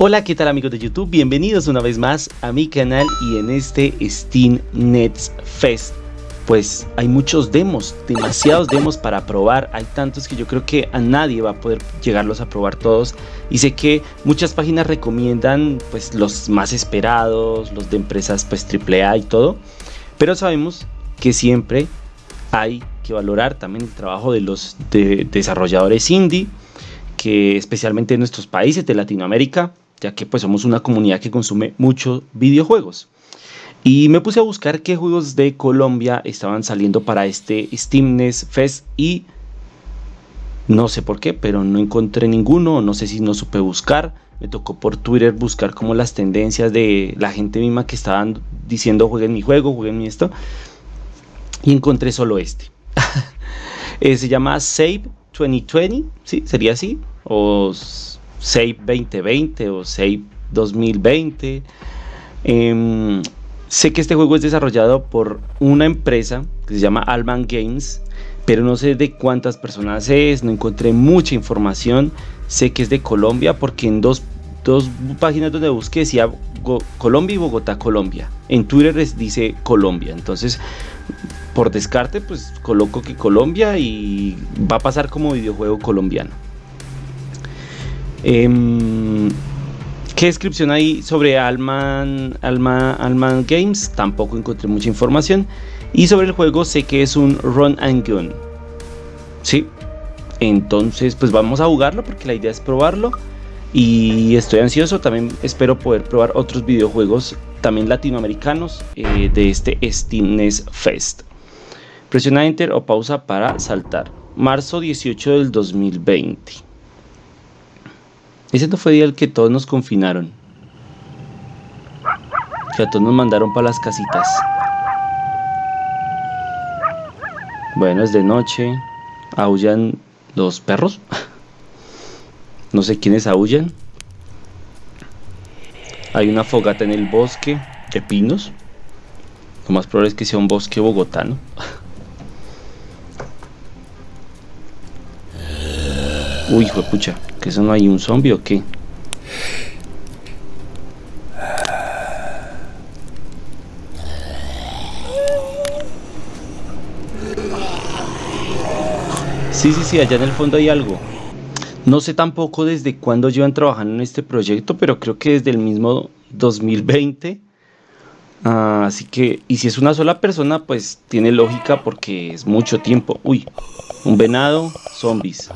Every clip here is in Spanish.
Hola, ¿qué tal amigos de YouTube? Bienvenidos una vez más a mi canal y en este Steam Nets Fest. Pues hay muchos demos, demasiados demos para probar, hay tantos que yo creo que a nadie va a poder llegarlos a probar todos. Y sé que muchas páginas recomiendan pues los más esperados, los de empresas pues AAA y todo, pero sabemos que siempre hay que valorar también el trabajo de los desarrolladores indie que especialmente en nuestros países de Latinoamérica ya que pues somos una comunidad que consume muchos videojuegos. Y me puse a buscar qué juegos de Colombia estaban saliendo para este Steamness Fest y no sé por qué, pero no encontré ninguno, no sé si no supe buscar. Me tocó por Twitter buscar como las tendencias de la gente misma que estaban diciendo jueguen mi juego, jueguen mi esto. Y encontré solo este. Eh, se llama Save 2020, ¿sí? Sería así. O Save 2020 o Save 2020. Em, sé que este juego es desarrollado por una empresa que se llama Alman Games, pero no sé de cuántas personas es, no encontré mucha información. Sé que es de Colombia porque en dos, páginas donde busqué decía Colombia y Bogotá, Colombia. En Twitter dice Colombia, entonces por descarte pues coloco que Colombia y va a pasar como videojuego colombiano. Em, ¿Qué descripción hay sobre Alman, Alman, Games? Tampoco encontré mucha información. Y sobre el juego sé que es un run and gun. Sí. Entonces pues vamos a jugarlo porque la idea es probarlo. Y estoy ansioso, también espero poder probar otros videojuegos también latinoamericanos eh, de este Steamness Fest. Presiona Enter o pausa para saltar. Marzo 18 del 2020. Ese no fue el día el que todos nos confinaron. Que a todos nos mandaron para las casitas. Bueno, es de noche. Aullan los perros. No sé quiénes aullan. Hay una fogata en el bosque de pinos. Lo más probable es que sea un bosque bogotano. Uy, hijo de pucha, eso no hay un zombie o qué. Sí, sí, sí, allá en el fondo hay algo. No sé tampoco desde cuándo llevan trabajando en este proyecto, pero creo que desde el mismo 2020. Ah, así que, y si es una sola persona, pues tiene lógica porque es mucho tiempo. Uy, un venado, zombies.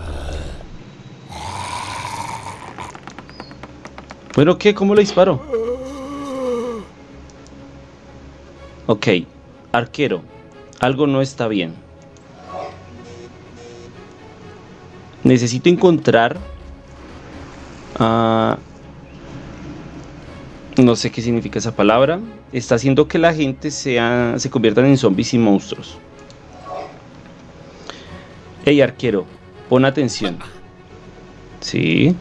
Bueno, ¿qué? ¿Cómo le disparo? Ok, arquero, algo no está bien. Necesito encontrar... Uh, no sé qué significa esa palabra. Está haciendo que la gente sea, se conviertan en zombies y monstruos. Hey, arquero, pon atención. Sí.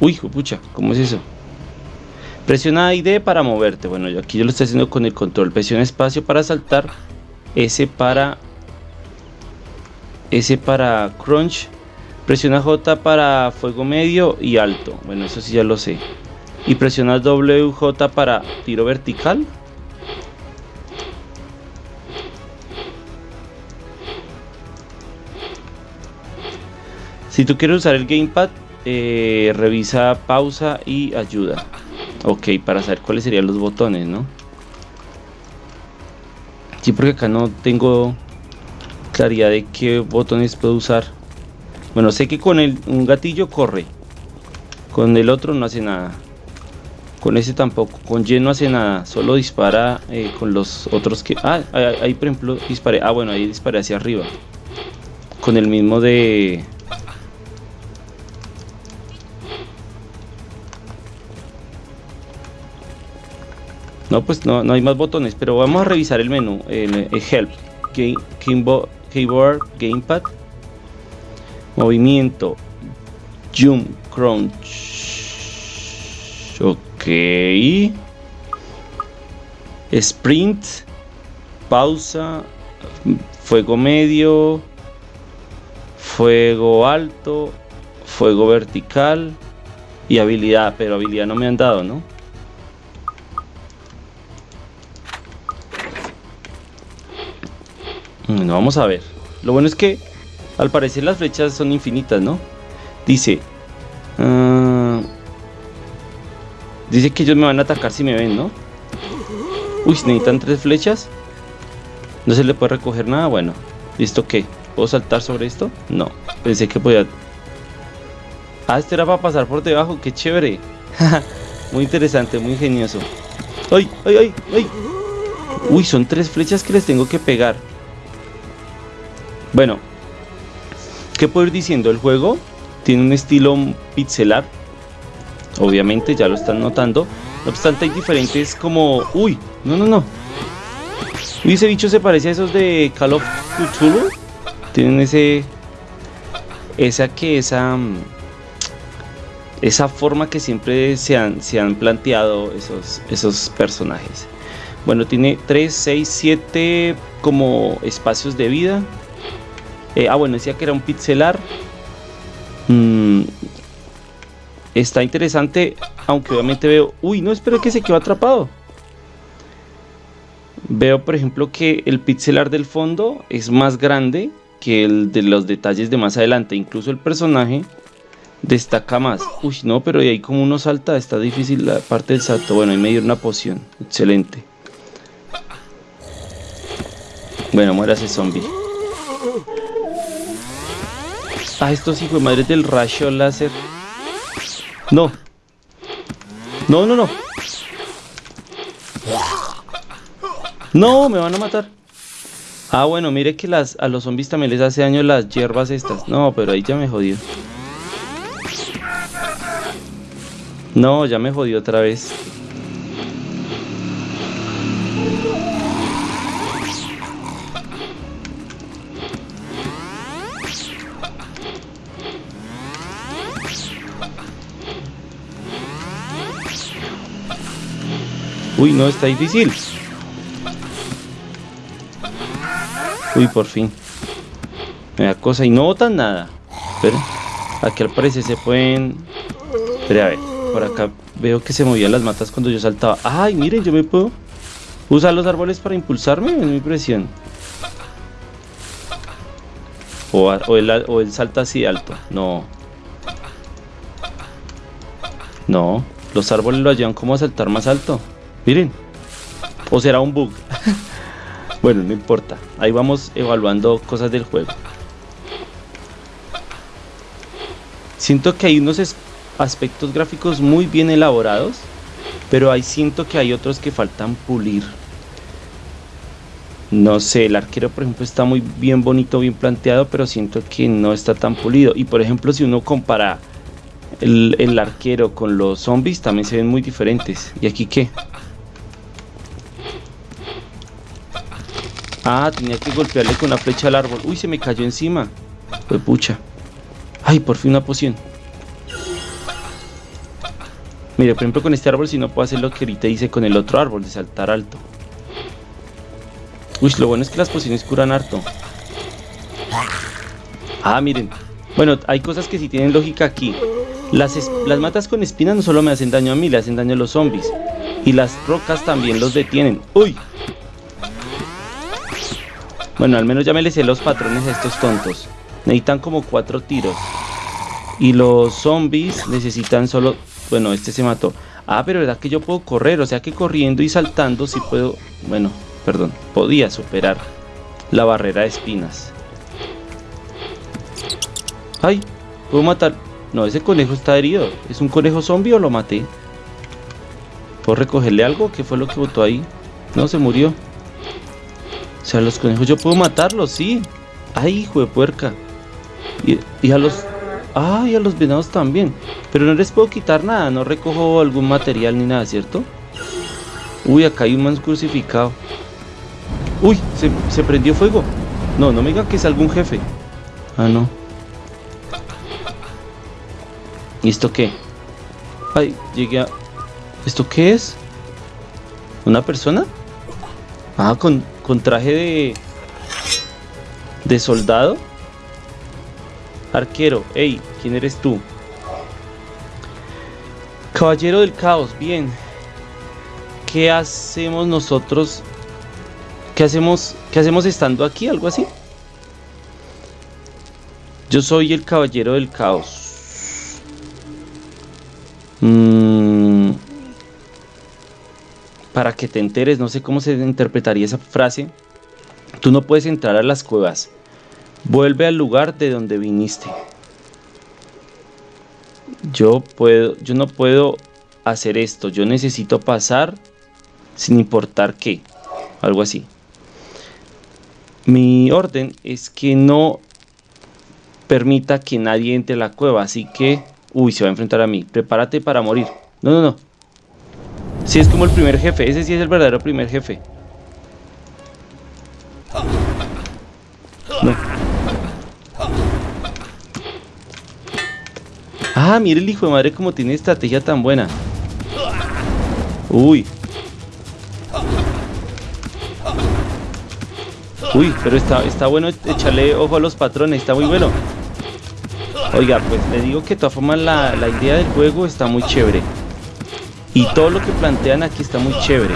Uy, pucha, ¿cómo es eso? Presiona ID para moverte. Bueno, yo aquí yo lo estoy haciendo con el control. Presiona espacio para saltar. S para... S para crunch. Presiona J para fuego medio y alto. Bueno, eso sí ya lo sé. Y presiona WJ para tiro vertical. Si tú quieres usar el gamepad, eh, revisa pausa y ayuda. Ok, para saber cuáles serían los botones, ¿no? Sí, porque acá no tengo claridad de qué botones puedo usar. Bueno, sé que con el, un gatillo corre. Con el otro no hace nada. Con ese tampoco. Con Y no hace nada. Solo dispara eh, con los otros que... Ah, ahí por ejemplo disparé. Ah, bueno, ahí disparé hacia arriba. Con el mismo de... No, pues no, no hay más botones, pero vamos a revisar el menú. El, Help, Keyboard, Gamepad, Movimiento, Zoom, Crunch. Ok. Sprint, pausa, fuego medio, fuego alto, fuego vertical, Y habilidad, pero habilidad no me han dado, ¿no? Bueno, vamos a ver. Lo bueno es que al parecer las flechas son infinitas, ¿no? Dice... Uh, dice que ellos me van a atacar si me ven, ¿no? Uy, necesitan tres flechas. No se le puede recoger nada. Bueno, ¿listo qué? ¿Puedo saltar sobre esto? No, pensé que podía... Ah, este era para pasar por debajo, qué chévere. muy interesante, muy ingenioso. ¡Ay, ay, ay, ay! Uy, son tres flechas que les tengo que pegar. Bueno, ¿qué puedo ir diciendo? El juego tiene un estilo pixelar. Obviamente, ya lo están notando. No obstante, hay diferentes como... ¡Uy! No, no, no. Uy, ese bicho se parece a esos de Call of Cthulhu. Tienen ese... Esa que esa... Mm, esa forma que siempre se han, se han planteado esos, esos personajes. Bueno, tiene 3, 6, 7 como espacios de vida. Eh, ah, bueno, decía que era un pixelar. Mm, está interesante, aunque obviamente veo... Uy, no, espero que se quedó atrapado. Veo, por ejemplo, que el pixelar del fondo es más grande que el de los detalles de más adelante. Incluso el personaje destaca más. Uy, no, pero de ahí como uno salta, está difícil la parte del salto. Bueno, ahí me dio una poción. Excelente. Bueno, muera ese zombie. Ah, estos hijos de madre del rayo láser. No. No, no, no. No, me van a matar. Ah, bueno, mire que las, a los zombies también les hace daño las hierbas estas. No, pero ahí ya me jodió. No, ya me jodió otra vez. Uy, no, está difícil. Uy, por fin. Me da cosa y no botan nada. Espera. Aquí al parecer se pueden... Espera, a ver. Por acá veo que se movían las matas cuando yo saltaba. ¡Ay, miren! Yo me puedo usar los árboles para impulsarme. Es mi impresión. O, o, el, o salta así alto. No. No. Los árboles lo ayudan como a saltar más alto. Miren. O será un bug. bueno, no importa. Ahí vamos evaluando cosas del juego. Siento que hay unos aspectos gráficos muy bien elaborados. Pero ahí siento que hay otros que faltan pulir. No sé, el arquero por ejemplo está muy bien bonito, bien planteado, pero siento que no está tan pulido. Y por ejemplo si uno compara el, el arquero con los zombies, también se ven muy diferentes. ¿Y aquí qué? Ah, tenía que golpearle con una flecha al árbol. Uy, se me cayó encima. Fue pucha. Ay, por fin una poción. Mire, por ejemplo, con este árbol si no puedo hacer lo que ahorita hice con el otro árbol, de saltar alto. Uy, lo bueno es que las pociones curan harto. Ah, miren. Bueno, hay cosas que sí tienen lógica aquí. Las, las matas con espinas no solo me hacen daño a mí, le hacen daño a los zombies. Y las rocas también los detienen. ¡Uy! Bueno, al menos ya me les los patrones a estos tontos. Necesitan como cuatro tiros. Y los zombies necesitan solo... Bueno, este se mató. Ah, pero verdad que yo puedo correr. O sea que corriendo y saltando sí puedo... Bueno, perdón. Podía superar la barrera de espinas. ¡Ay! ¿Puedo matar? No, ese conejo está herido. ¿Es un conejo zombie o lo maté? ¿Puedo recogerle algo? ¿Qué fue lo que botó ahí? No, se murió. O sea, los conejos yo puedo matarlos, sí. Ay, hijo de puerca. Y, a los... Ay, a los venados también. Pero no les puedo quitar nada, no recojo algún material ni nada, ¿cierto? Uy, acá hay un man crucificado. Uy, se, se prendió fuego. No, no me digan que es algún jefe. Ah, no. ¿Y esto qué? Ay, llegué a... ¿Esto qué es? ¿Una persona? Ah, con, con traje de, de soldado. Arquero, hey, ¿quién eres tú? Caballero del caos, bien. ¿Qué hacemos nosotros? ¿Qué hacemos, qué hacemos estando aquí? ¿Algo así? Yo soy el caballero del caos. Mm, para que te enteres, no sé cómo se interpretaría esa frase. Tú no puedes entrar a las cuevas. Vuelve al lugar de donde viniste. Yo puedo, yo no puedo hacer esto. Yo necesito pasar sin importar qué. Algo así. Mi orden es que no permita que nadie entre la cueva, así que... Uy, se va a enfrentar a mí. Prepárate para morir. No, no, no. Si es como el primer jefe. Ese sí es el verdadero primer jefe. Ah, mire el hijo de madre como tiene estrategia tan buena. Uy. Uy, pero está, está bueno echarle ojo a los patrones, está muy bueno. Oiga, pues le digo que de todas formas la, idea del juego está muy chévere. Y todo lo que plantean aquí está muy chévere.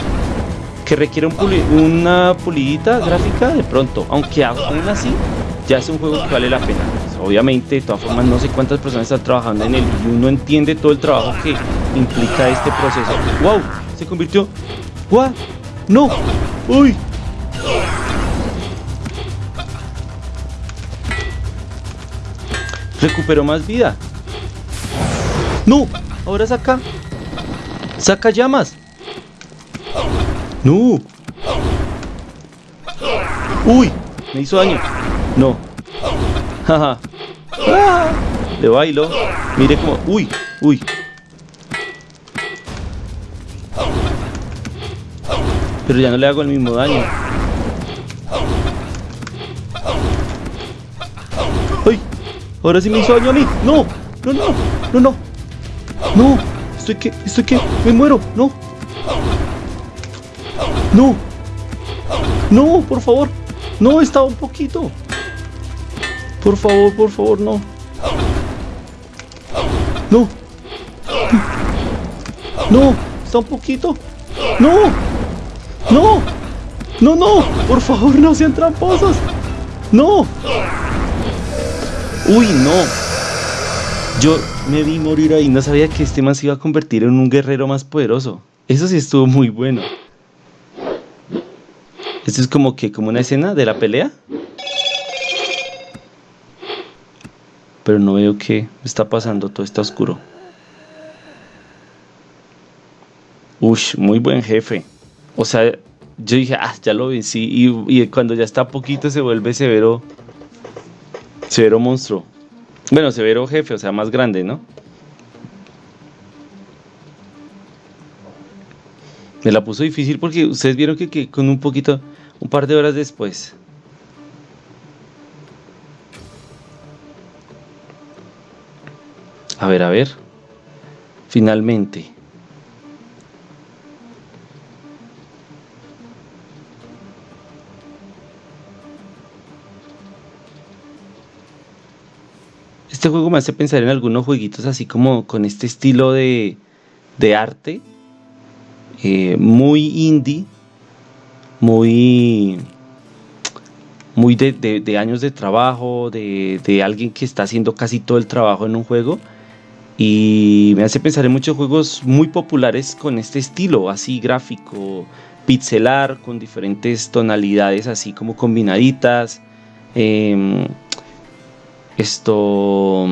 Que requiere una pulidita gráfica de pronto. Aunque aún así ya es un juego que vale la pena. Pues, obviamente, de todas formas, no sé cuántas personas están trabajando en él y uno entiende todo el trabajo que implica este proceso. ¡Wow! Se convirtió. ¡Wow! ¡No! ¡Uy! Recuperó más vida. ¡No! Ahora saca. Saca llamas. ¡No! ¡Uy! Me hizo daño. No. Jaja. Le bailo. Mire como. ¡Uy! ¡Uy! Pero ya no le hago el mismo daño. Ahora sí me hizo daño a. No, no, no, no, no. No, estoy que, estoy que, me muero. No. No. No, por favor. No, estaba un poquito. Por favor, por favor, no. No. No, está un poquito. No. No. No, no. Por favor, no sean tramposos. No. Uy, no. Yo me vi morir ahí. No sabía que este man se iba a convertir en un guerrero más poderoso. Eso sí estuvo muy bueno. Esto es como que, como una escena de la pelea. Pero no veo qué está pasando. Todo está oscuro. Ush, muy buen jefe. O sea, yo dije, ah, ya lo vencí. Y, y cuando ya está poquito se vuelve severo Severo monstruo. Bueno, severo jefe, o sea, más grande, ¿no? Me la puso difícil porque ustedes vieron que, con un poquito, un par de horas después. A ver, a ver. Finalmente. Este juego me hace pensar en algunos jueguitos así como con este estilo de, arte. Eh, muy indie. Muy. Muy de, años de trabajo. De, de, alguien que está haciendo casi todo el trabajo en un juego. Y me hace pensar en muchos juegos muy populares con este estilo, así gráfico, pixelar, con diferentes tonalidades así como combinaditas. Em, esto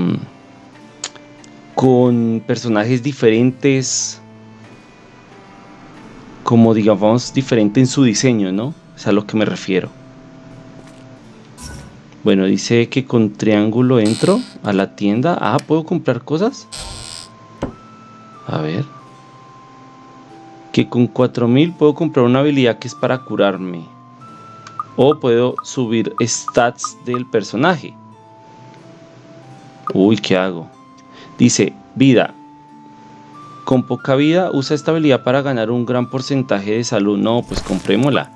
con personajes diferentes como digamos diferente en su diseño, ¿no? Es a lo que me refiero. Bueno, dice que con triángulo entro a la tienda. Ah, ¿puedo comprar cosas? A ver. Que con 4000 puedo comprar una habilidad que es para curarme. O puedo subir stats del personaje. Uy, ¿qué hago? Dice, vida. Con poca vida usa esta habilidad para ganar un gran porcentaje de salud. No, pues comprémosla.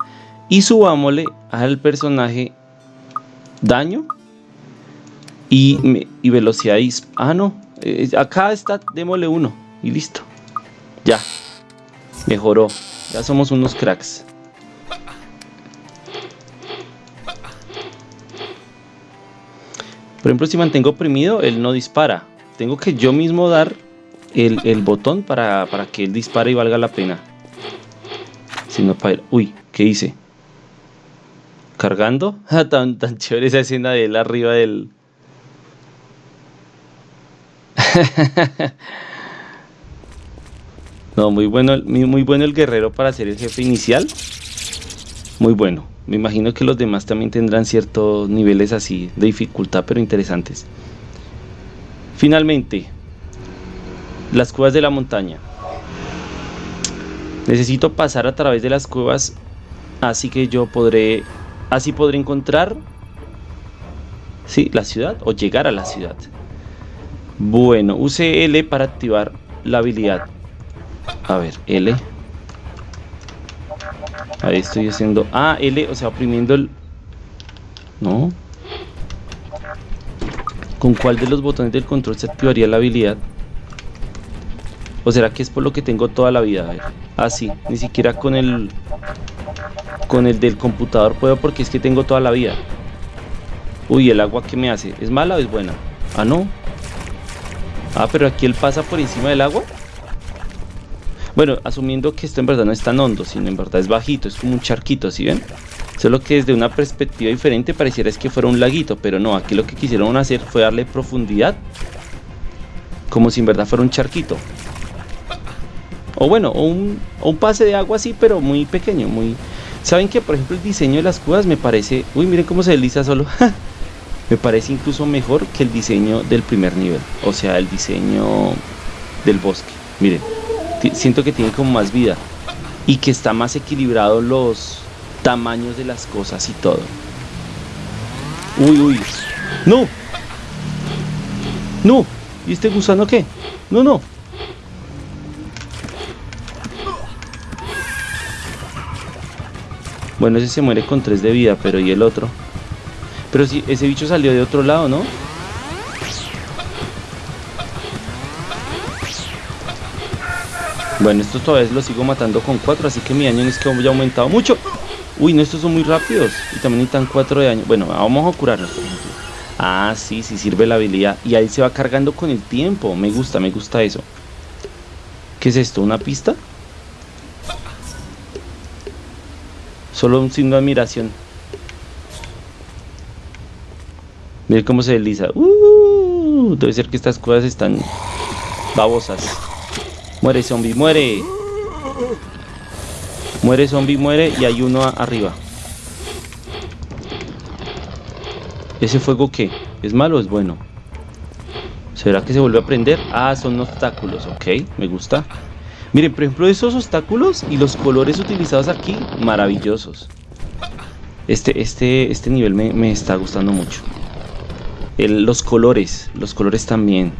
Y subámosle al personaje daño y, velocidad. Ah, no. Eh, acá está, démosle uno. Y listo. Ya. Mejoró. Ya somos unos cracks. Por ejemplo, si mantengo oprimido, él no dispara. Tengo que yo mismo dar el, botón para, que él dispare y valga la pena. Si no, para Uy, ¿qué hice? ¿Cargando? Ah, tan, tan chévere esa escena de él arriba del... no, muy bueno, muy bueno el guerrero para hacer el jefe inicial. Muy bueno. Me imagino que los demás también tendrán ciertos niveles así de dificultad, pero interesantes. Finalmente, las cuevas de la montaña. Necesito pasar a través de las cuevas, así que yo podré, así podré encontrar, sí, la ciudad o llegar a la ciudad. Bueno, use L para activar la habilidad. A ver, L. Ahí estoy haciendo... Ah, L, o sea, oprimiendo el... No. ¿Con cuál de los botones del control se activaría la habilidad? ¿O será que es por lo que tengo toda la vida? A. Ah, sí. Ni siquiera con el... Con el del computador puedo porque es que tengo toda la vida. Uy, ¿el agua qué me hace? ¿Es mala o es buena? Ah, no. Ah, pero aquí él pasa por encima del agua. Bueno, asumiendo que esto en verdad no es tan hondo, sino en verdad es bajito, es como un charquito, ¿sí ven? Solo que desde una perspectiva diferente pareciera es que fuera un laguito, pero no, aquí lo que quisieron hacer fue darle profundidad, como si en verdad fuera un charquito. O bueno, o un, pase de agua así, pero muy pequeño, muy... ¿Saben que por ejemplo el diseño de las cuevas me parece... Uy, miren cómo se desliza solo. me parece incluso mejor que el diseño del primer nivel. O sea, el diseño del bosque. Miren siento que tiene como más vida y que está más equilibrado los tamaños de las cosas y todo. Uy, uy. No. No. ¿Y este gusano qué? No, no. Bueno, ese se muere con 3 de vida, pero ¿y el otro? Pero si ese bicho salió de otro lado, ¿no? Bueno, estos todavía los sigo matando con 4, así que mi daño es que ya ha aumentado mucho. Uy, no, estos son muy rápidos. Y también necesitan 4 de daño. Bueno, vamos a curarnos, por ejemplo. Ah, sí, sí sirve la habilidad. Y ahí se va cargando con el tiempo. Me gusta, me gusta eso. ¿Qué es esto? ¿Una pista? Solo un signo de admiración. Mire cómo se desliza. Uh, debe ser que estas cosas están babosas. Muere zombie, muere. Muere zombie, muere y hay uno arriba. ¿Ese fuego qué? ¿Es malo o es bueno? ¿Será que se vuelve a prender? Ah, son obstáculos, ok, me gusta. Miren, por ejemplo, esos obstáculos y los colores utilizados aquí, maravillosos. Este, este, este nivel me, está gustando mucho. los colores, los colores también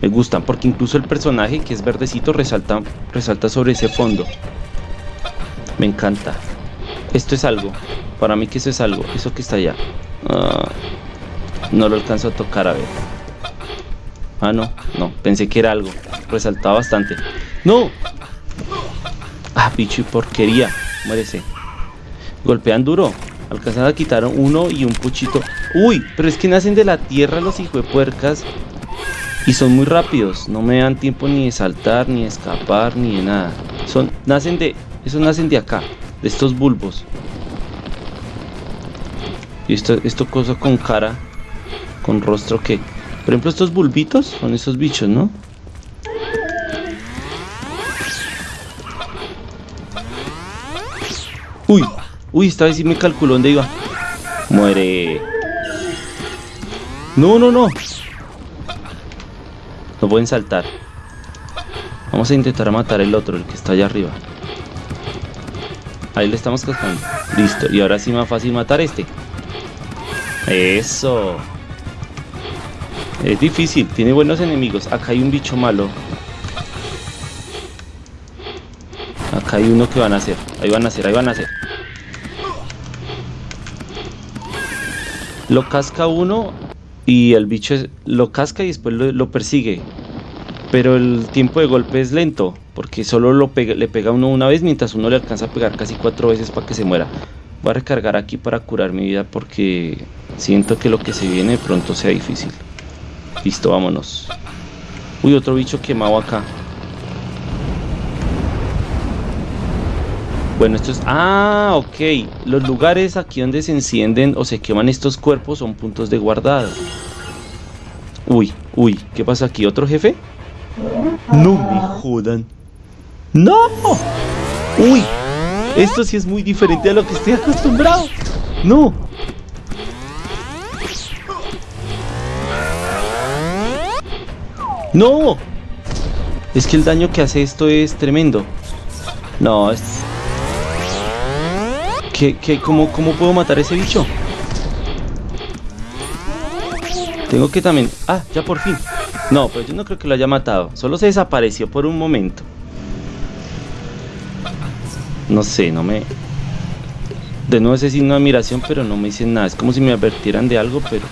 me gustan porque incluso el personaje que es verdecito resalta, resalta sobre ese fondo. Me encanta. Esto es algo. Para mí que eso es algo. Eso que está allá. Ah, no lo alcanzo a tocar a ver. Ah, no. No. Pensé que era algo. Resaltaba bastante. ¡No! Ah, bicho y porquería. Muérese. Golpean duro. Alcanzan a quitar uno y un puchito. Uy, pero es que nacen de la tierra los hijos de puercas. Y son muy rápidos, no me dan tiempo ni de saltar, ni de escapar, ni de nada. Son, nacen de, esos nacen de acá, de estos bulbos. Y esto, esto cosa con cara, con rostro que... Por ejemplo, estos bulbitos son esos bichos, ¿no? Uy, uy, esta vez sí me calculó dónde iba. Muere. No, no, no. No pueden saltar. Vamos a intentar matar el otro, el que está allá arriba. Ahí le estamos cascando. Listo. Y ahora sí más fácil matar este. Eso. Es difícil. Tiene buenos enemigos. Acá hay un bicho malo. Acá hay uno que van a hacer. Ahí van a hacer, ahí van a hacer. Lo casca uno y el bicho lo casca y después lo, persigue. Pero el tiempo de golpe es lento, porque solo lo le pega uno una vez, mientras uno le alcanza a pegar casi cuatro veces para que se muera. Voy a recargar aquí para curar mi vida porque siento que lo que se viene pronto sea difícil. Listo, vámonos. Uy, otro bicho quemado acá. Bueno, esto es... Ah, ok. Los lugares aquí donde se encienden o se queman estos cuerpos son puntos de guardado. Uy, uy, ¿qué pasa aquí? ¿Otro jefe? No me jodan. ¡No! ¡Uy! Esto sí es muy diferente a lo que estoy acostumbrado. ¡No! ¡No! Es que el daño que hace esto es tremendo. No, es... ¿Qué, cómo, ¿Cómo puedo matar a ese bicho? Tengo que también... Ah, ya por fin. No, pero yo no creo que lo haya matado. Solo se desapareció por un momento. No sé, no me... De nuevo ese signo de admiración, pero no me dicen nada. Es como si me advirtieran de algo, pero...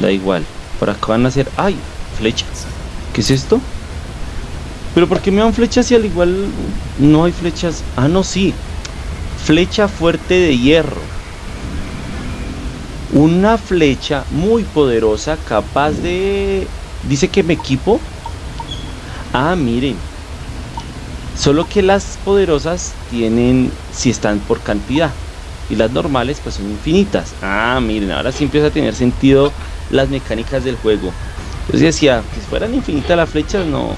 Da igual. Por acá van a hacer... ¡Ay! Flechas. ¿Qué es esto? ¿Pero por qué me dan flechas si al igual no hay flechas? Ah, no, sí. Flecha fuerte de hierro. Una flecha muy poderosa capaz de... Dice que me equipo. Ah, miren. Solo que las poderosas tienen... Si están por cantidad. Y las normales pues son infinitas. Ah, miren, ahora sí empieza a tener sentido las mecánicas del juego. Entonces decía, que fueran infinitas las flechas, no,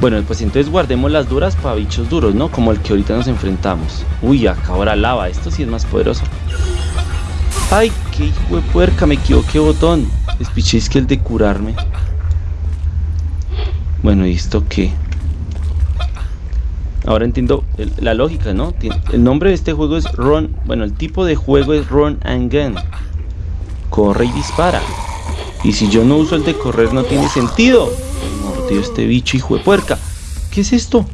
bueno, pues entonces guardemos las duras para bichos duros, ¿no? Como el que ahorita nos enfrentamos. Uy, acá ahora lava. Esto sí es más poderoso. Ay, qué hijo de puerca, me equivoqué botón. Es que el de curarme. Bueno, ¿y esto qué? Ahora entiendo la lógica, ¿no? El nombre de este juego es Run. Bueno, el tipo de juego es Run and Gun. Corre y dispara. Y si yo no uso el de correr no tiene sentido este bicho, hijo de puerca. ¿Qué es esto?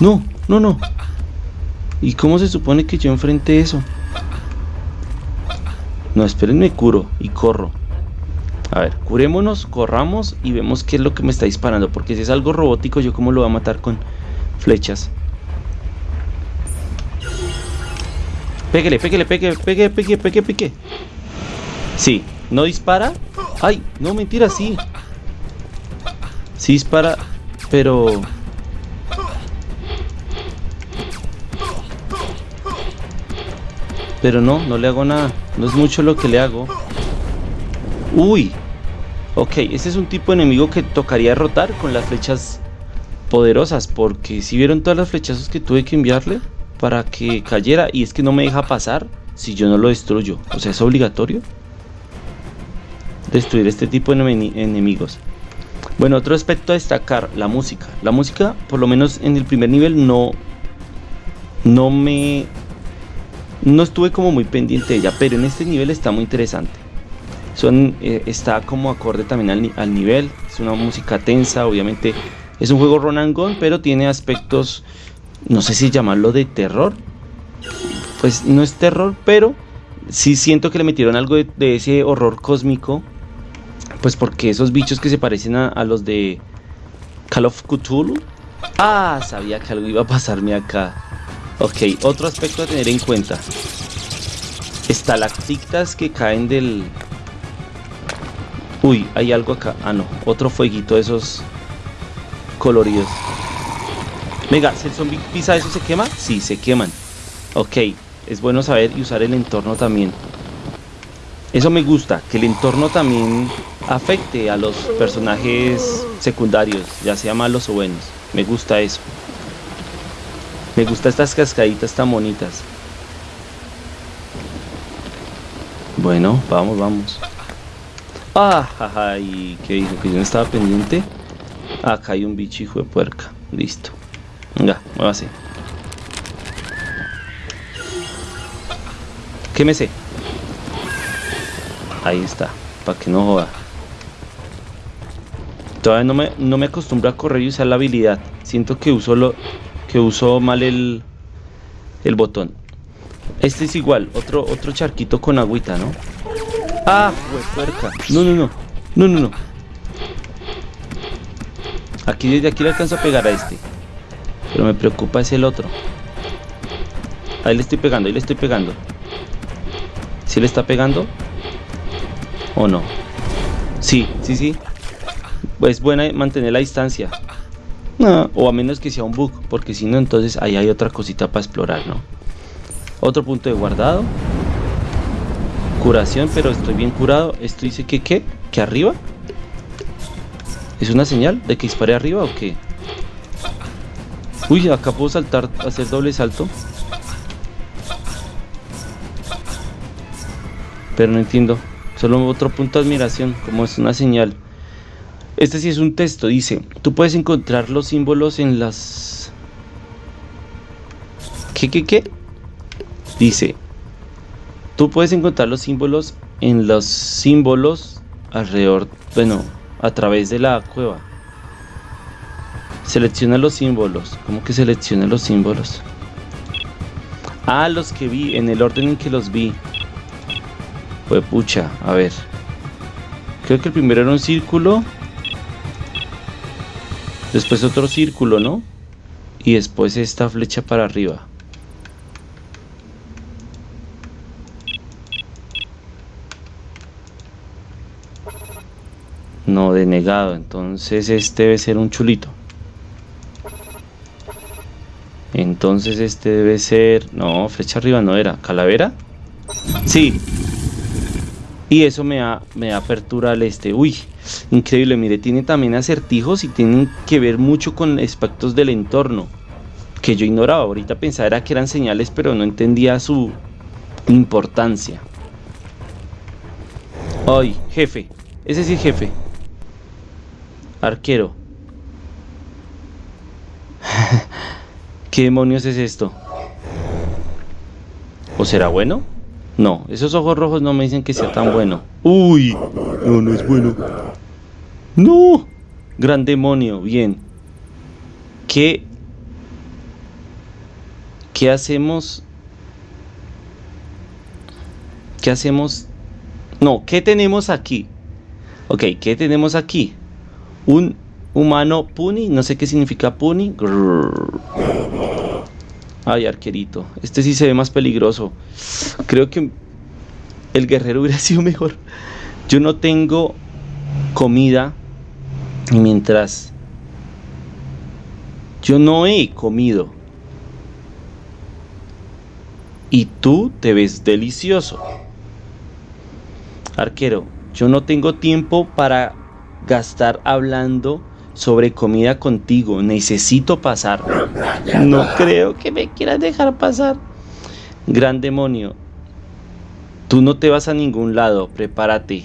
No, no, no. ¿Y cómo se supone que yo enfrente eso? No, espérenme, curo y corro. A ver, curémonos, corramos y vemos qué es lo que me está disparando. Porque si es algo robótico, yo cómo lo voy a matar con flechas. Pégale, pégale, pégale, pégale, pégale, pégale, pégale. Sí, no dispara, ¡Ay! No, mentira, sí. Sí dispara, pero... Pero no, no le hago nada. No es mucho lo que le hago. ¡Uy! Ok, este es un tipo de enemigo que tocaría derrotar con las flechas poderosas. Porque si vieron todas las flechazos que tuve que enviarle para que cayera. Y es que no me deja pasar si yo no lo destruyo. O sea, es obligatorio destruir este tipo de enemigos. Bueno, otro aspecto a destacar, la música. La música, por lo menos en el primer nivel, no, no me... No estuve como muy pendiente de ella, pero en este nivel está muy interesante. Son, eh, está como acorde también al, al, nivel, es una música tensa, obviamente es un juego run pero tiene aspectos, no sé si llamarlo de terror. Pues no es terror, pero sí siento que le metieron algo de ese horror cósmico pues porque esos bichos que se parecen a, los de Call of Cthulhu. Ah, sabía que algo iba a pasarme acá. Ok, otro aspecto a tener en cuenta. Estalactitas que caen del... Uy, hay algo acá. Ah, no. Otro fueguito de esos coloridos. Venga, ¿si el zombie pisa eso se quema? Sí, se queman. Ok, es bueno saber y usar el entorno también. Eso me gusta, que el entorno también afecte a los personajes secundarios, ya sea malos o buenos. Me gusta eso. Me gusta estas cascaditas tan bonitas. Bueno, vamos, vamos. Ah, ¿y qué dijo? Que yo no estaba pendiente. Acá hay un bicho hijo de puerca. Listo. Venga, muévase. ¿Qué me sé? Ahí está, para que no joda. Todavía no me, no me acostumbro a correr y usar la habilidad. Siento que uso, lo, que uso mal el, el botón. Este es igual, otro, otro charquito con agüita, ¿no? Ah. No, no, no. No, no, no. Aquí desde aquí le alcanzo a pegar a este. Pero me preocupa es el otro. Ahí le estoy pegando, ahí le estoy pegando. ¿Sí le está pegando? ¿O no? Sí, sí, sí. Es buena mantener la distancia. O a menos que sea un bug, porque si no, entonces ahí hay otra cosita para explorar, ¿no? Otro punto de guardado. Curación, pero estoy bien curado. Esto dice que qué? ¿Que arriba? ¿Es una señal de que dispare arriba o qué? Uy, acá puedo saltar, hacer doble salto. Pero no entiendo. Solo otro punto de admiración, como es una señal. Este sí es un texto, dice, tú puedes encontrar los símbolos en las... ¿Qué, qué, qué? Dice, tú puedes encontrar los símbolos en los símbolos alrededor, bueno, a través de la cueva. Selecciona los símbolos. ¿Cómo que selecciona los símbolos? Ah, los que vi, en el orden en que los vi. Pues pucha, a ver. Creo que el primero era un círculo. Después otro círculo, ¿no? Y después esta flecha para arriba. No, denegado. Entonces este debe ser un chulito. Entonces este debe ser... No, flecha arriba no era. ¿Calavera? Sí. Y eso me da, me da apertura al este. Uy, increíble. Mire, tiene también acertijos y tienen que ver mucho con aspectos del entorno. Que yo ignoraba. Ahorita pensaba que eran señales, pero no entendía su importancia. Ay, jefe. Ese sí, jefe. Arquero. ¿Qué demonios es esto? ¿O será bueno? No, esos ojos rojos no me dicen que sea tan bueno. Uy, no, no es bueno. No, gran demonio, bien. ¿Qué, qué hacemos? ¿Qué hacemos? No, ¿qué tenemos aquí? Ok, ¿qué tenemos aquí? Un humano puni, no sé qué significa puni. Ay, arquerito. Este sí se ve más peligroso. Creo que el guerrero hubiera sido mejor. Yo no tengo comida. Y mientras yo no he comido. Y tú te ves delicioso. Arquero, yo no tengo tiempo para gastar hablando sobre comida contigo. Necesito pasar. No creo que me quieras dejar pasar. Gran demonio. Tú no te vas a ningún lado. Prepárate.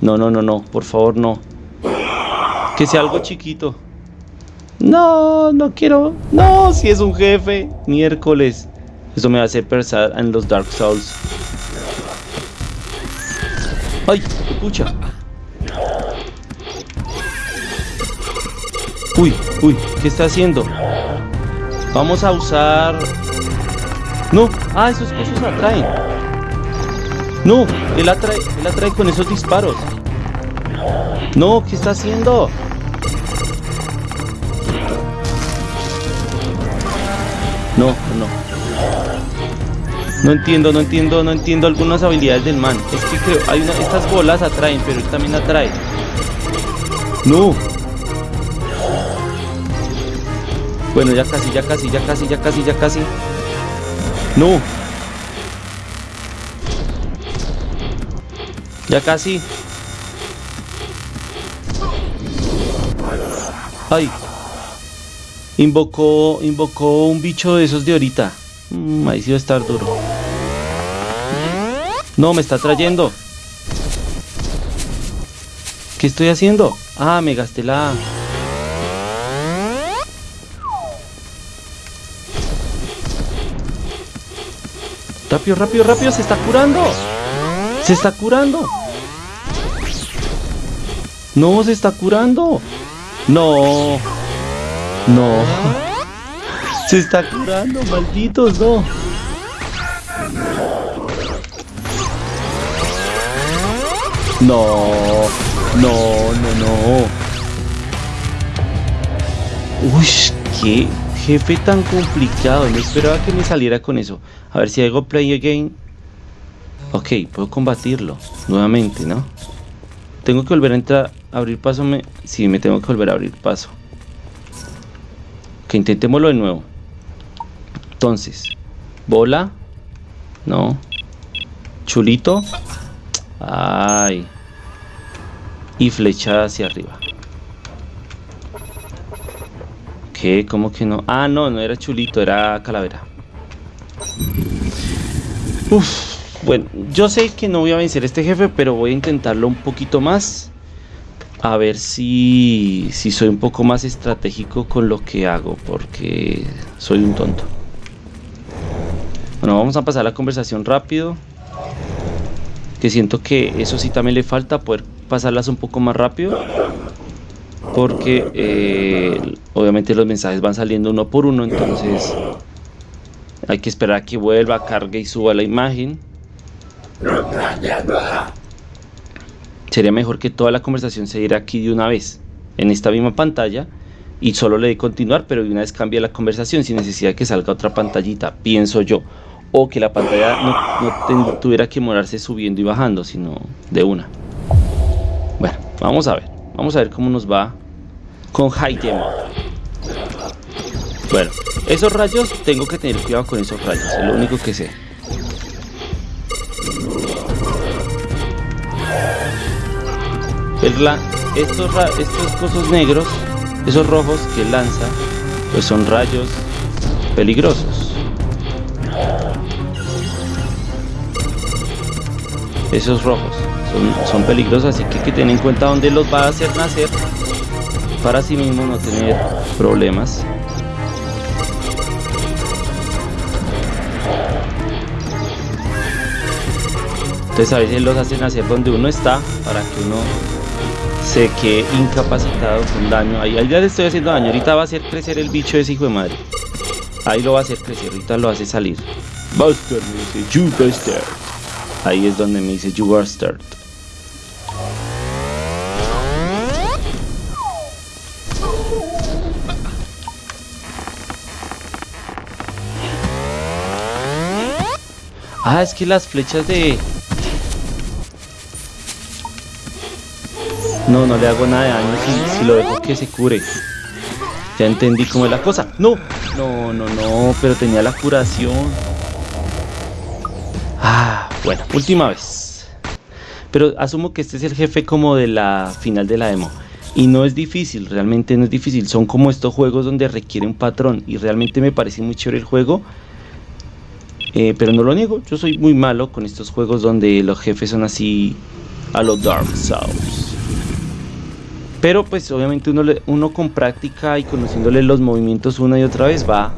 No, no, no, no. Por favor, no. Que sea algo chiquito. No, no quiero. No, si es un jefe. Miércoles. Eso me va a hacer pensar en los Dark Souls. ¡Ay! ¡Escucha! Uy, uy, ¿qué está haciendo? Vamos a usar... No, ah, esos cosas atraen. No, él atrae, él atrae con esos disparos. No, ¿qué está haciendo? No, no. No entiendo, no entiendo, no entiendo algunas habilidades del man. Es que creo, hay una, estas bolas atraen, pero él también atrae. No, Bueno, ya casi, ya casi, ya casi, ya casi, ya casi. No. Ya casi. Ay. Invocó, invocó un bicho de esos de ahorita. Mm, ahí sí va a estar duro. No, me está trayendo. ¿Qué estoy haciendo? Ah, me gasté la... Rápido, rápido, rápido, se está curando. Se está curando. No, se está curando. No. No. Se está curando, malditos, no. No, no, no, no. Uy, qué jefe tan complicado. No esperaba que me saliera con eso. A ver si hago play again. Ok, puedo combatirlo nuevamente, ¿no? Tengo que volver a entrar, abrir paso. Me... Sí, me tengo que volver a abrir paso. Que intentémoslo de nuevo. Entonces, bola. No. Chulito. Ay. Y flechada hacia arriba. ¿Qué? ¿Cómo que no? Ah, no, no era chulito, era calavera. Uf. Bueno, yo sé que no voy a vencer a este jefe, pero voy a intentarlo un poquito más. A ver si, si soy un poco más estratégico con lo que hago, porque soy un tonto. Bueno, vamos a pasar la conversación rápido. Que siento que eso sí también le falta, poder pasarlas un poco más rápido. Porque eh, obviamente los mensajes van saliendo uno por uno, entonces hay que esperar a que vuelva, cargue y suba la imagen. Sería mejor que toda la conversación se diera aquí de una vez, en esta misma pantalla, y solo le dé continuar, pero de una vez cambia la conversación sin necesidad de que salga otra pantallita, pienso yo. O que la pantalla no, tuviera que morarse subiendo y bajando, sino de una. Bueno, vamos a ver. Vamos a ver cómo nos va con High Demo. Bueno, esos rayos, tengo que tener cuidado con esos rayos, es lo único que sé. Estos, estos cosas negros, esos rojos que lanza, pues son rayos peligrosos. Esos rojos son, son peligrosos, así que hay que tener en cuenta dónde los va a hacer nacer para sí mismo no tener problemas. Entonces a veces los hacen nacer donde uno está para que uno se quede incapacitado con daño. Ahí, ya le estoy haciendo daño. Ahorita va a hacer crecer el bicho ese hijo de madre. Ahí lo va a hacer crecer. Ahorita lo hace salir. Buster me dice, you Buster. Ahí es donde me dice, you Buster. Ah, es que las flechas de, No, no le hago nada de daño si, lo dejo que se cure. Ya entendí cómo es la cosa. No, no, no, no, pero tenía la curación. Ah, bueno, última vez. Pero asumo que este es el jefe como de la final de la demo. Y no es difícil, realmente no es difícil. Son como estos juegos donde requiere un patrón. Y realmente me parece muy chévere el juego. Eh, pero no lo niego, yo soy muy malo con estos juegos donde los jefes son así a los Dark Souls. Pero pues obviamente uno, uno con práctica y conociéndole los movimientos una y otra vez va,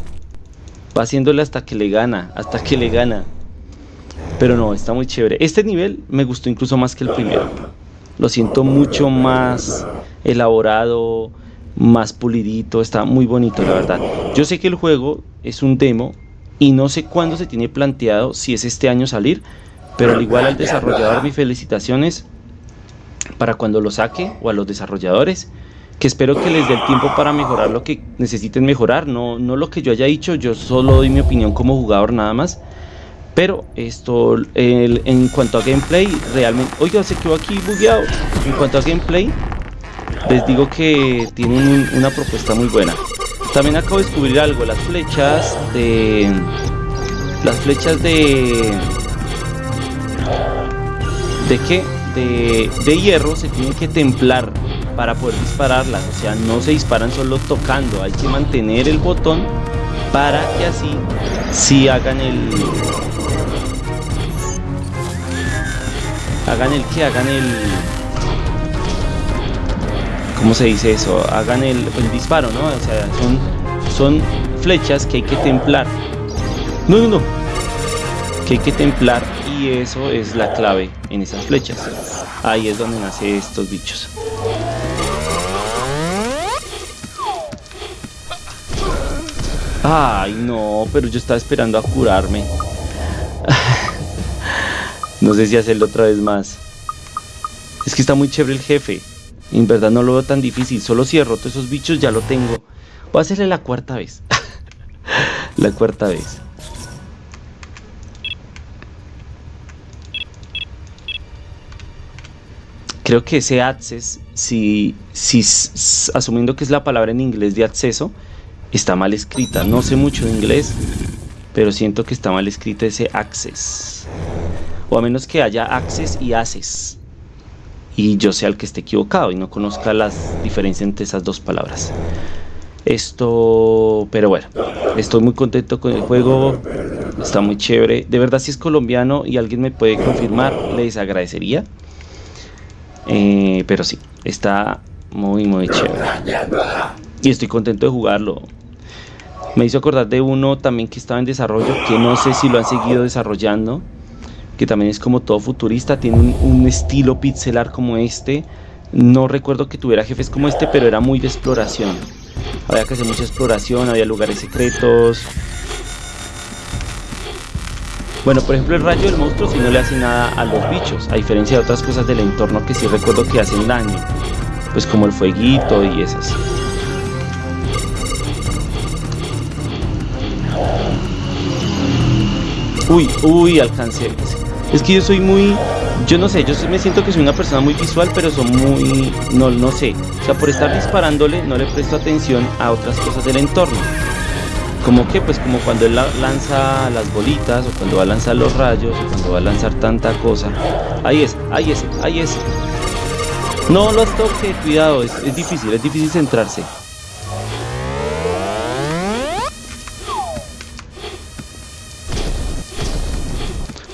va haciéndole hasta que le gana, hasta que le gana. Pero no, está muy chévere. Este nivel me gustó incluso más que el primero. Lo siento mucho más elaborado, más pulidito, está muy bonito la verdad. Yo sé que el juego es un demo y no sé cuándo se tiene planteado si es este año salir, pero al igual al desarrollador mis felicitaciones para cuando lo saque o a los desarrolladores que espero que les dé el tiempo para mejorar lo que necesiten mejorar, no, no lo que yo haya dicho, yo solo doy mi opinión como jugador nada más. Pero esto, en cuanto a gameplay, realmente... Oiga, se quedó aquí bugueado. En cuanto a gameplay, les digo que tienen una propuesta muy buena. También acabo de descubrir algo, las flechas de... Las flechas de... ¿De qué? De, hierro se tienen que templar para poder dispararlas, o sea, no se disparan solo tocando, hay que mantener el botón para que así si hagan el hagan el que hagan el ¿cómo se dice eso? hagan el, el disparo, ¿no? o sea, son, son flechas que hay que templar no, no, no que hay que templar y eso es la clave en esas flechas. Ahí es donde nacen estos bichos. Ay, no, pero yo estaba esperando a curarme. no sé si hacerlo otra vez más. Es que está muy chévere el jefe. En verdad no lo veo tan difícil. Solo si derroto esos bichos ya lo tengo. Voy a hacerle la cuarta vez. la cuarta vez. Creo que ese access, si, si asumiendo que es la palabra en inglés de acceso, está mal escrita. No sé mucho de inglés, pero siento que está mal escrita ese access. O a menos que haya access y access y yo sea el que esté equivocado y no conozca las diferencias entre esas dos palabras. Esto, pero bueno, estoy muy contento con el juego, está muy chévere. De verdad, si es colombiano y alguien me puede confirmar, les agradecería. Eh, pero sí, está muy, muy chévere. Y estoy contento de jugarlo. Me hizo acordar de uno también que estaba en desarrollo, que no sé si lo han seguido desarrollando que también es como todo futurista, tiene un, estilo pixelar como este. No recuerdo que tuviera jefes como este, pero era muy de exploración. Había que hacer mucha exploración, había lugares secretos. Bueno, por ejemplo el rayo del monstruo si no le hace nada a los bichos, a diferencia de otras cosas del entorno que sí recuerdo que hacen daño. Pues como el fueguito y esas. Uy, uy, alcancé. Es que yo soy muy, yo no sé, yo me siento que soy una persona muy visual, pero soy muy, no, no sé. O sea, por estar disparándole no le presto atención a otras cosas del entorno. Como que, pues como cuando él lanza las bolitas, o cuando va a lanzar los rayos, o cuando va a lanzar tanta cosa. Ahí es, ahí es, ahí es. No los toque, cuidado, es, es difícil, es difícil centrarse.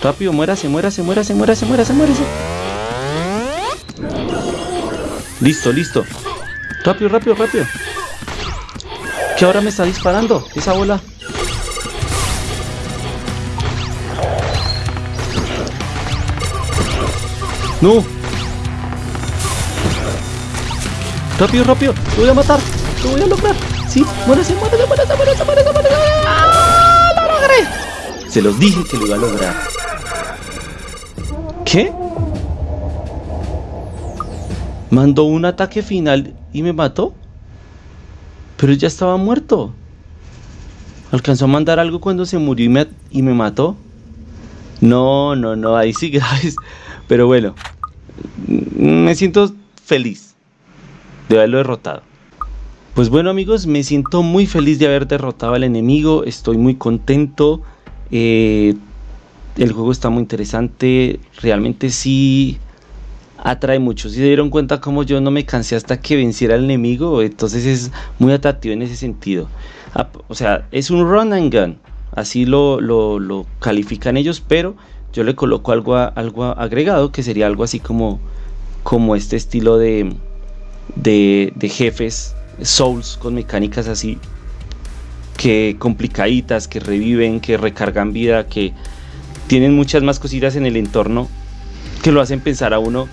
Rápido, muérase, muérase, muérase, muérase, muérase, muérase. Listo, listo. Rápido, rápido, rápido. ¿Qué ahora me está disparando? Esa bola. No. Rápido, rápido. Te voy a matar. Te voy a lograr. Sí, muérase, muérase, muérase, muérase, muérase, muérase. ¡Ah! ¡Lo! Se los dije que lo iba a lograr. ¿Qué? Mandó un ataque final y me mató. Pero ya estaba muerto. ¿Alcanzó a mandar algo cuando se murió y me, mató? No, no, no, ahí sí graves. Pero bueno, me siento feliz de haberlo derrotado. Pues bueno amigos, me siento muy feliz de haber derrotado al enemigo, estoy muy contento. Eh, el juego está muy interesante, realmente sí atrae mucho. Si se dieron cuenta como yo no me cansé hasta que venciera al enemigo, entonces es muy atractivo en ese sentido. O sea, es un run and gun, así lo, lo, califican ellos, pero yo le coloco algo, algo agregado que sería algo así como, como este estilo de, de, de jefes, souls con mecánicas así que complicaditas, que reviven, que recargan vida, que tienen muchas más cositas en el entorno que lo hacen pensar a uno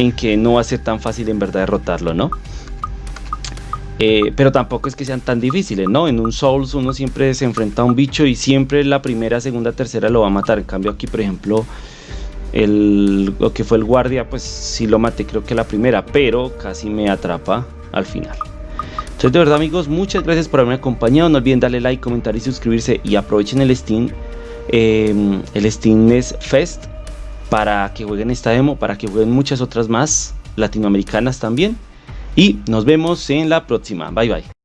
en que no va a ser tan fácil en verdad derrotarlo, ¿no? Eh, pero tampoco es que sean tan difíciles, ¿no? En un Souls uno siempre se enfrenta a un bicho y siempre la primera, segunda, tercera lo va a matar. En cambio aquí, por ejemplo, el, lo que fue el guardia, pues sí lo maté creo que la primera, pero casi me atrapa al final. Entonces de verdad amigos, muchas gracias por haberme acompañado. No olviden darle like, comentar y suscribirse y aprovechen el Steam Em, el Steam Fest para que jueguen esta demo, para que jueguen muchas otras más latinoamericanas también. Y nos vemos en la próxima. Bye bye.